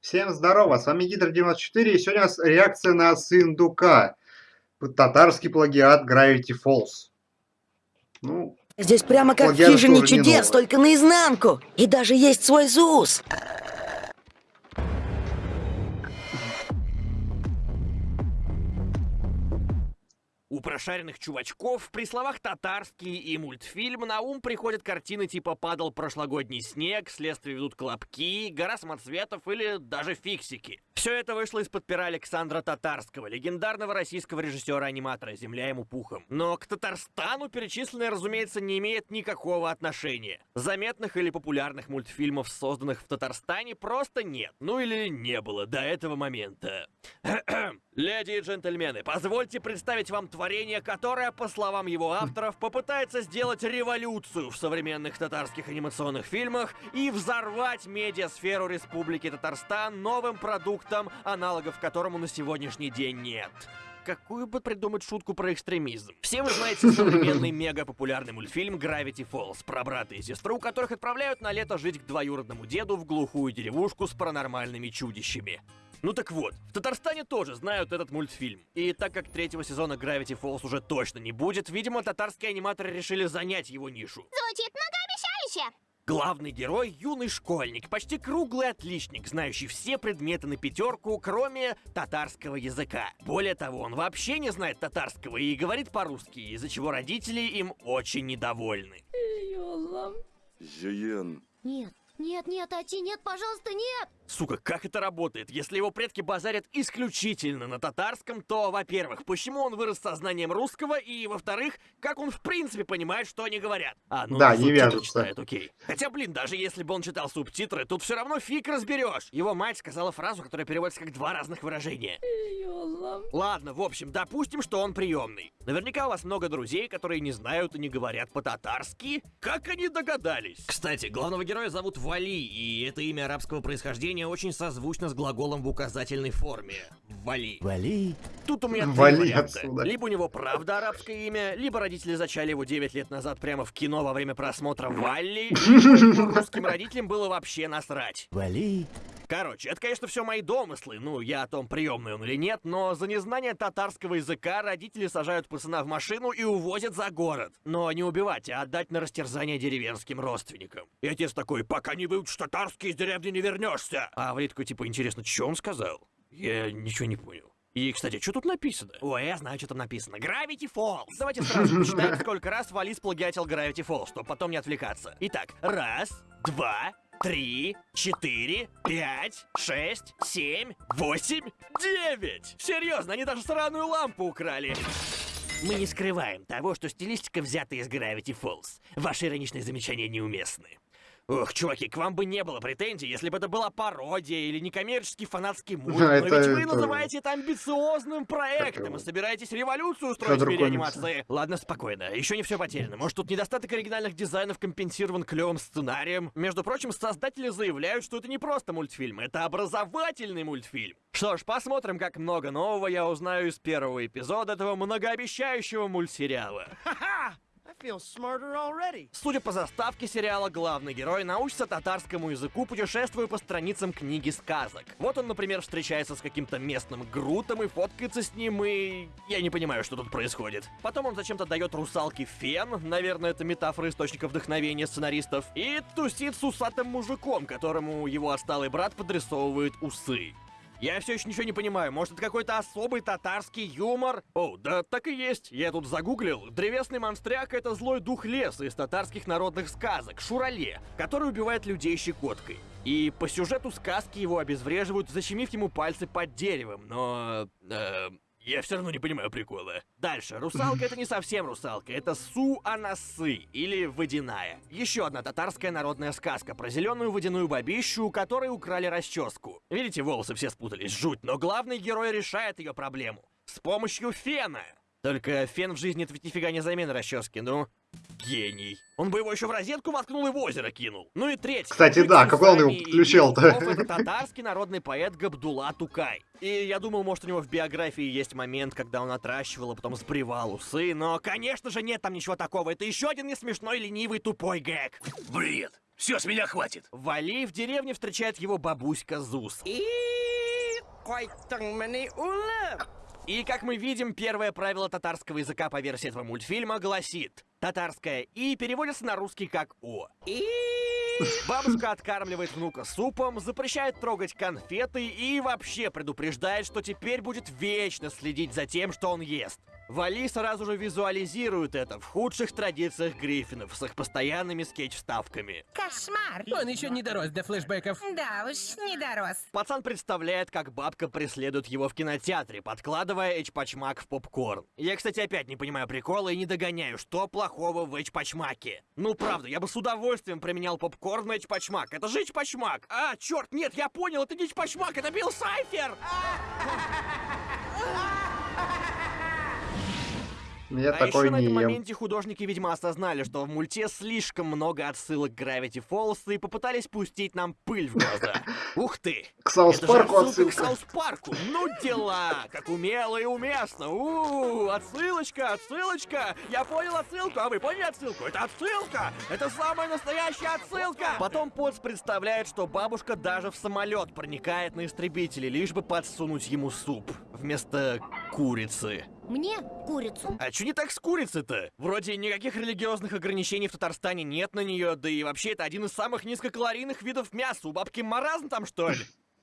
Всем здорово, с вами Гидр94, и сегодня у нас реакция на Сындука. Татарский плагиат Gravity Falls. Ну, Здесь прямо как в хижине чудес, только наизнанку. И даже есть свой ЗУС. У прошаренных чувачков при словах «татарский» и «мультфильм» на ум приходят картины типа «Падал прошлогодний снег», «Следствие ведут колобки», «Гора самоцветов» или даже «Фиксики». Все это вышло из-под пера Александра Татарского, легендарного российского режиссера-аниматора «Земля ему пухом». Но к Татарстану перечисленное, разумеется, не имеет никакого отношения. Заметных или популярных мультфильмов, созданных в Татарстане, просто нет. Ну или не было до этого момента. Леди и джентльмены, позвольте представить вам творение, которое, по словам его авторов, попытается сделать революцию в современных татарских анимационных фильмах и взорвать медиасферу Республики Татарстан новым продуктом аналогов которому на сегодняшний день нет. Какую бы придумать шутку про экстремизм? Все вы знаете современный мега-популярный мультфильм Gravity Falls про брата и сестру, которых отправляют на лето жить к двоюродному деду в глухую деревушку с паранормальными чудищами. Ну так вот, в Татарстане тоже знают этот мультфильм. И так как третьего сезона Gravity Falls уже точно не будет, видимо, татарские аниматоры решили занять его нишу. Звучит многообещающе! Главный герой — юный школьник, почти круглый отличник, знающий все предметы на пятерку, кроме татарского языка. Более того, он вообще не знает татарского и говорит по-русски, из-за чего родители им очень недовольны. Нет, нет, нет, Ати, нет, пожалуйста, нет! Сука, как это работает? Если его предки базарят исключительно на татарском, то, во-первых, почему он вырос со знанием русского, и, во-вторых, как он в принципе понимает, что они говорят? А, ну, да, не вяжется. читает, окей. Хотя, блин, даже если бы он читал субтитры, тут все равно фиг разберешь. Его мать сказала фразу, которая переводится как два разных выражения. Ладно, в общем, допустим, что он приемный. Наверняка у вас много друзей, которые не знают и не говорят по-татарски. Как они догадались? Кстати, главного героя зовут Вали, и это имя арабского происхождения предложение очень созвучно с глаголом в указательной форме. Вали. Вали. Тут у меня три Вали варианта. Отсюда. Либо у него правда арабское имя, либо родители зачали его 9 лет назад прямо в кино во время просмотра Валли, либо русским родителям было вообще насрать. Вали. Короче, это, конечно, все мои домыслы, ну, я о том, приемный он или нет, но за незнание татарского языка родители сажают пацана в машину и увозят за город. Но не убивать, а отдать на растерзание деревенским родственникам. И отец такой, пока не выучишь татарский, из деревни не вернешься. А такой, типа, интересно, что он сказал? Я ничего не понял. И, кстати, что тут написано? Ой, я знаю, что там написано. Gravity Falls. Давайте сразу посчитаем, сколько раз Валис плагиатил Gravity Falls, чтобы потом не отвлекаться. Итак, раз, два, три, четыре, пять, шесть, семь, восемь, девять! Серьезно, они даже сраную лампу украли! Мы не скрываем того, что стилистика взята из Gravity Falls. Ваши ироничные замечания неуместны. Ох, чуваки, к вам бы не было претензий, если бы это была пародия или некоммерческий фанатский мульт. Но это, ведь вы это... называете это амбициозным проектом это... и собираетесь революцию устроить в мире анимации. Ладно, спокойно, еще не все потеряно. Может, тут недостаток оригинальных дизайнов компенсирован клевым сценарием? Между прочим, создатели заявляют, что это не просто мультфильм, это образовательный мультфильм. Что ж, посмотрим, как много нового я узнаю из первого эпизода этого многообещающего мультсериала. Ха-ха! Судя по заставке сериала, главный герой научится татарскому языку, путешествуя по страницам книги сказок. Вот он, например, встречается с каким-то местным грутом и фоткается с ним, и... Я не понимаю, что тут происходит. Потом он зачем-то дает русалке фен, наверное, это метафора источника вдохновения сценаристов, и тусит с усатым мужиком, которому его отсталый брат подрисовывает усы. Я все еще ничего не понимаю. Может, это какой-то особый татарский юмор? О, да так и есть. Я тут загуглил. Древесный монстряк — это злой дух леса из татарских народных сказок, Шурале, который убивает людей щекоткой. И по сюжету сказки его обезвреживают, защемив ему пальцы под деревом, но... Э, я все равно не понимаю прикола. Дальше. Русалка это не совсем русалка, это Су-Анасы, или водяная. Еще одна татарская народная сказка про зеленую водяную бабищу, у которой украли расческу. Видите, волосы все спутались, жуть, но главный герой решает ее проблему. С помощью фена. Только фен в жизни это ведь нифига не замена расчески, ну. Гений. Он бы его еще в розетку воткнул и в озеро кинул. Ну и третий. Кстати, да, какой он его подключил-то? Это татарский народный поэт Габдула Тукай. И я думал, может, у него в биографии есть момент, когда он отращивал, а потом сбривал усы, но, конечно же, нет там ничего такого. Это еще один несмешной, ленивый, тупой гэг. Бред. Все, с меня хватит. Вали в деревне встречает его бабуська Зус. И, как мы видим, первое правило татарского языка по версии этого мультфильма гласит «татарское «и» переводится на русский как «о». Бабушка откармливает внука супом, запрещает трогать конфеты и вообще предупреждает, что теперь будет вечно следить за тем, что он ест. Вали сразу же визуализирует это в худших традициях Гриффинов с их постоянными скетч-ставками. Кошмар. Он еще не дорос до флешбеков. Да уж, не дорос. Пацан представляет, как бабка преследует его в кинотеатре, подкладывая эчпачмак в попкорн. Я, кстати, опять не понимаю прикола и не догоняю, что плохого в эчпачмаке. Ну, правда, я бы с удовольствием применял попкорн на эчпачмак. Это же эчпачмак! А, черт, нет, я понял, это не эчпачмак, это Билл Сайфер! Я а такой еще на не этом ем. моменте художники, видимо, осознали, что в мульте слишком много отсылок к Gravity Falls и попытались пустить нам пыль в глаза. Ух ты! К Саус Это же Парку отсылка к отсылка. Саус Парку! Ну дела! Как умело и уместно! у отсылочка, отсылочка! Я понял отсылку, а вы поняли отсылку? Это отсылка! Это самая настоящая отсылка! Потом Потс представляет, что бабушка даже в самолет проникает на истребители, лишь бы подсунуть ему суп вместо курицы. Мне курицу. А чё не так с курицей-то? Вроде никаких религиозных ограничений в Татарстане нет на нее, да и вообще это один из самых низкокалорийных видов мяса. У бабки маразм там, что ли?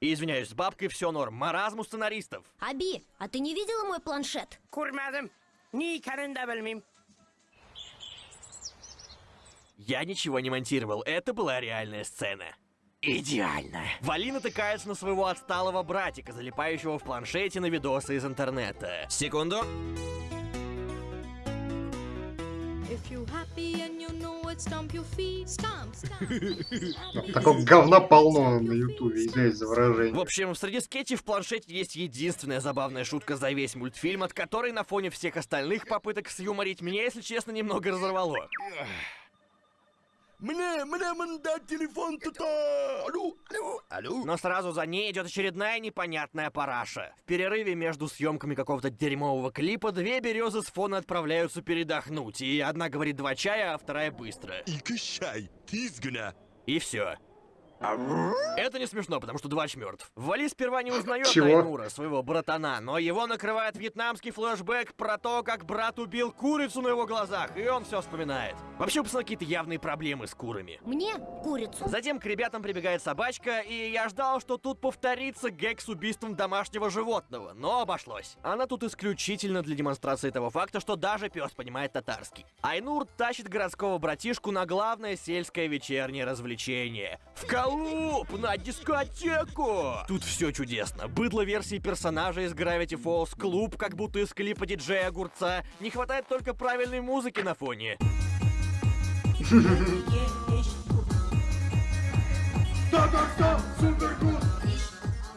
Извиняюсь, с бабкой все норм. Маразм у сценаристов. Аби, а ты не видела мой планшет? Курмадым. Ни карында белмим. Я ничего не монтировал, это была реальная сцена. Идеально. Вали натыкается на своего отсталого братика, залипающего в планшете на видосы из интернета. Секунду. Такого говна полно на ютубе, извиняюсь за выражение. В общем, среди скетчей в планшете есть единственная забавная шутка за весь мультфильм, от которой на фоне всех остальных попыток сюморить меня, если честно, немного разорвало. Мне, мне мандать телефон то Алло, алло, алло. Но сразу за ней идет очередная непонятная параша. В перерыве между съемками какого-то дерьмового клипа две березы с фона отправляются передохнуть, и одна говорит два чая, а вторая быстро. Iki чай, тизгна. И все. Это не смешно, потому что Двач мертв. Вали сперва не узнает Чего? Айнура, своего братана, но его накрывает вьетнамский флешбэк про то, как брат убил курицу на его глазах, и он все вспоминает. Вообще, у пацана какие-то явные проблемы с курами. Мне курицу. Затем к ребятам прибегает собачка, и я ждал, что тут повторится гэг с убийством домашнего животного, но обошлось. Она тут исключительно для демонстрации того факта, что даже пес понимает татарский. Айнур тащит городского братишку на главное сельское вечернее развлечение. В Калуп, на дискотеку! Тут все чудесно. Быдло версии персонажа из Gravity Falls, клуб, как будто из клипа диджея Огурца. Не хватает только правильной музыки на фоне.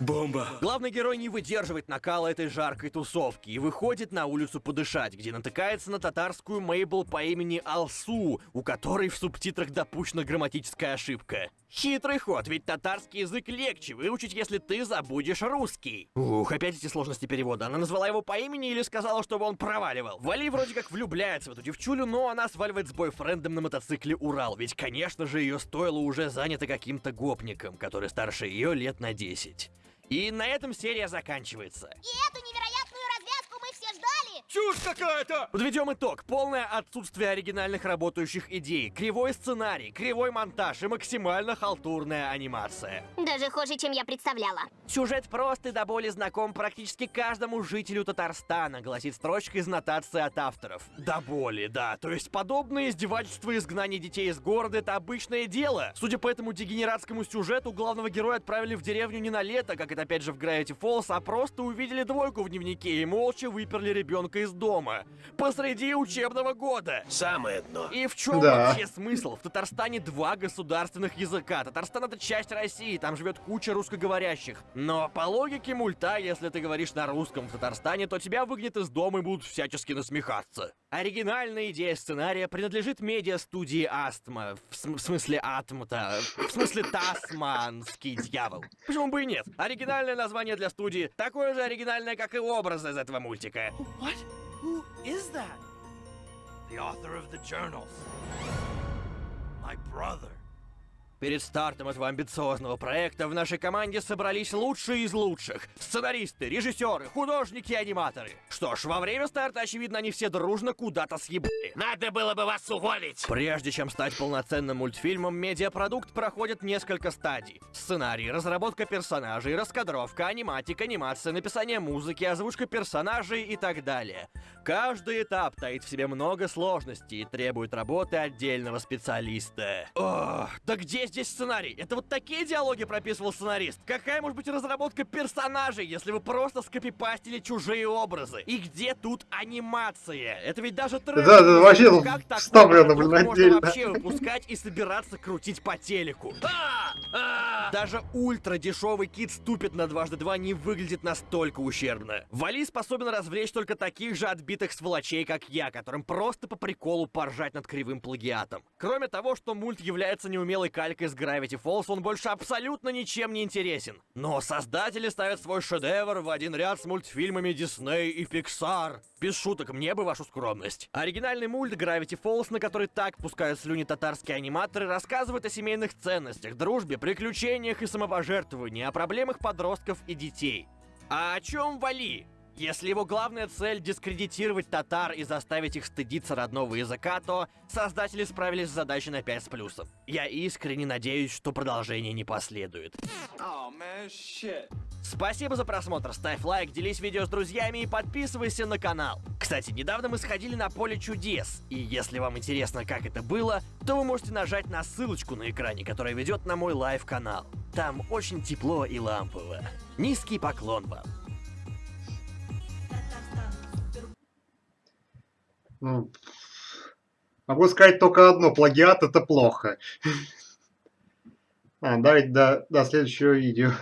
Бомба. Главный герой не выдерживает накала этой жаркой тусовки и выходит на улицу подышать, где натыкается на татарскую Мейбл по имени Алсу, у которой в субтитрах допущена грамматическая ошибка. Хитрый ход, ведь татарский язык легче выучить, если ты забудешь русский. Ух, опять эти сложности перевода. Она назвала его по имени или сказала, чтобы он проваливал? Вали вроде как влюбляется в эту девчулю, но она сваливает с бойфрендом на мотоцикле Урал, ведь, конечно же, ее стоило уже занято каким-то гопником, который старше ее лет на 10. И на этом серия заканчивается. И эту невероятную развязку мы все ждали. Чушь какая-то! Подведем итог. Полное отсутствие оригинальных работающих идей, кривой сценарий, кривой монтаж и максимально халтурная анимация. Даже хуже, чем я представляла. Сюжет прост и до боли знаком практически каждому жителю Татарстана, гласит строчка из нотации от авторов. До боли, да. То есть подобное издевательство и изгнание детей из города — это обычное дело. Судя по этому дегенератскому сюжету, главного героя отправили в деревню не на лето, как это опять же в Gravity Falls, а просто увидели двойку в дневнике и молча выперли ребенка из дома. Посреди учебного года. Самое дно. И в чем Да. вообще смысл? В Татарстане два государственных языка. Татарстан это часть России, там живет куча русскоговорящих. Но по логике мульта, если ты говоришь на русском в Татарстане, то тебя выгонят из дома и будут всячески насмехаться. Оригинальная идея сценария принадлежит медиа-студии Астма. В, см- в смысле Атмата. В смысле Тасманский дьявол. Почему бы и нет? Оригинальное название для студии такое же оригинальное, как и образ из этого мультика. What? Who is that? The author of the journals. My brother. Перед стартом этого амбициозного проекта в нашей команде собрались лучшие из лучших. Сценаристы, режиссеры, художники и аниматоры. Что ж, во время старта, очевидно, они все дружно куда-то съебали. Надо было бы вас уволить. Прежде чем стать полноценным мультфильмом, медиапродукт проходит несколько стадий. Сценарий, разработка персонажей, раскадровка, аниматика, анимация, написание музыки, озвучка персонажей и так далее. Каждый этап таит в себе много сложностей и требует работы отдельного специалиста. Ох, да где здесь сценарий? Это вот такие диалоги прописывал сценарист? Какая может быть разработка персонажей, если вы просто скопипастили чужие образы? И где тут анимация? Это ведь даже трэш. Да, да, вообще Как такое вставлено, блин, можно отдельно. вообще выпускать и собираться крутить по телеку? А! А! Даже ультра дешевый кит ступит на дважды два не выглядит настолько ущербно. Вали способен развлечь только таких же отбитых сволочей, как я, которым просто по приколу поржать над кривым плагиатом. Кроме того, что мульт является неумелой калькой с Gravity Falls, он больше абсолютно ничем не интересен. Но создатели ставят свой шедевр в один ряд с мультфильмами Disney и Pixar. Без шуток, мне бы вашу скромность. Оригинальный мульт Gravity Falls, на который так пускают слюни татарские аниматоры, рассказывает о семейных ценностях, дружбе, приключениях и самопожертвовании, о проблемах подростков и детей. А о чем Вали? Если его главная цель дискредитировать татар и заставить их стыдиться родного языка, то создатели справились с задачей на 5 с плюсом. Я искренне надеюсь, что продолжение не последует. Спасибо за просмотр, ставь лайк, делись видео с друзьями и подписывайся на канал. Кстати, недавно мы сходили на поле чудес, и если вам интересно, как это было, то вы можете нажать на ссылочку на экране, которая ведет на мой лайв-канал. Там очень тепло и лампово. Низкий поклон вам. Ну, могу сказать только одно. Плагиат это плохо. А, давайте до, до следующего видео.